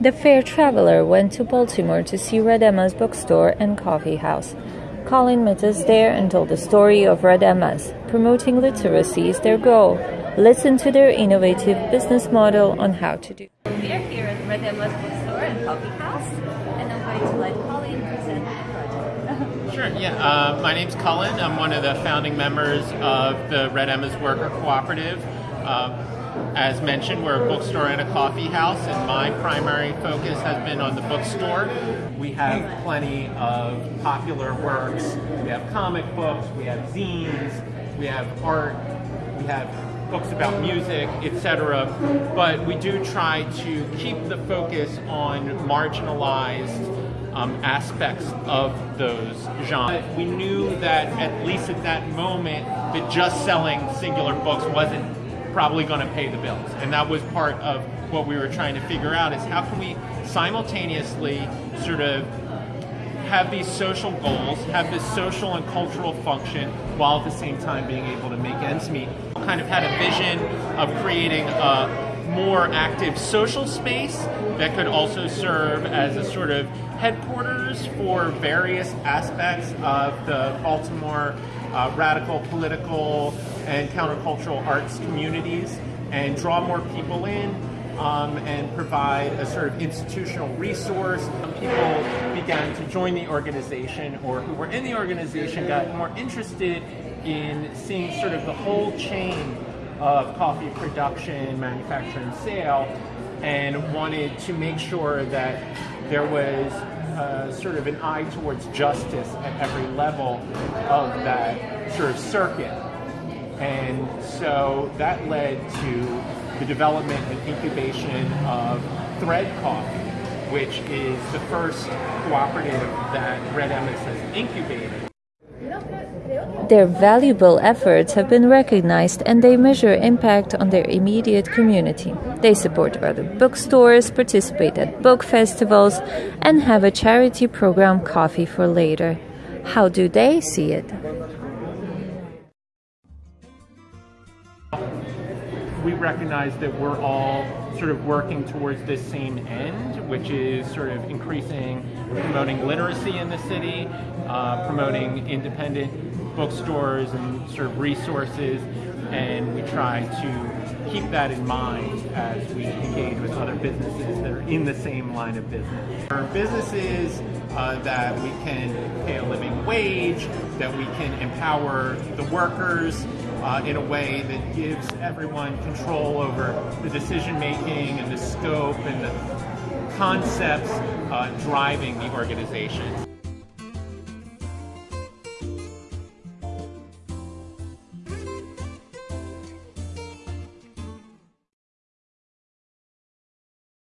The fair traveler went to Baltimore to see Red Emma's bookstore and coffee house. Colin met us there and told the story of Red Emma's. Promoting literacy is their goal. Listen to their innovative business model on how to do. We are here at Red Emma's bookstore and coffee house, and I'm going to let Colin present the project. Sure, yeah. Uh, my name's Colin. I'm one of the founding members of the Red Emma's Worker Cooperative. Uh, as mentioned, we're a bookstore and a coffee house, and my primary focus has been on the bookstore. We have plenty of popular works. We have comic books, we have zines, we have art, we have books about music, etc. But we do try to keep the focus on marginalized um, aspects of those genres. We knew that at least at that moment, that just selling singular books wasn't probably going to pay the bills. And that was part of what we were trying to figure out is how can we simultaneously sort of have these social goals, have this social and cultural function, while at the same time being able to make ends meet. Kind of had a vision of creating a more active social space that could also serve as a sort of headquarters for various aspects of the Baltimore uh, radical political and countercultural arts communities and draw more people in um, and provide a sort of institutional resource. People began to join the organization or who were in the organization got more interested in seeing sort of the whole chain of coffee production, manufacture, and sale, and wanted to make sure that there was uh, sort of an eye towards justice at every level of that sort of circuit. And so that led to the development and incubation of Thread Coffee, which is the first cooperative that Red Emma's has incubated. Their valuable efforts have been recognized and they measure impact on their immediate community. They support other bookstores, participate at book festivals, and have a charity program, Coffee for Later. How do they see it? We recognize that we're all sort of working towards this same end, which is sort of increasing, promoting literacy in the city, uh, promoting independent bookstores and sort of resources, and we try to keep that in mind as we engage with other businesses that are in the same line of business. For businesses uh, that we can pay a living wage, that we can empower the workers uh, in a way that gives everyone control over the decision making and the scope and the concepts uh, driving the organization.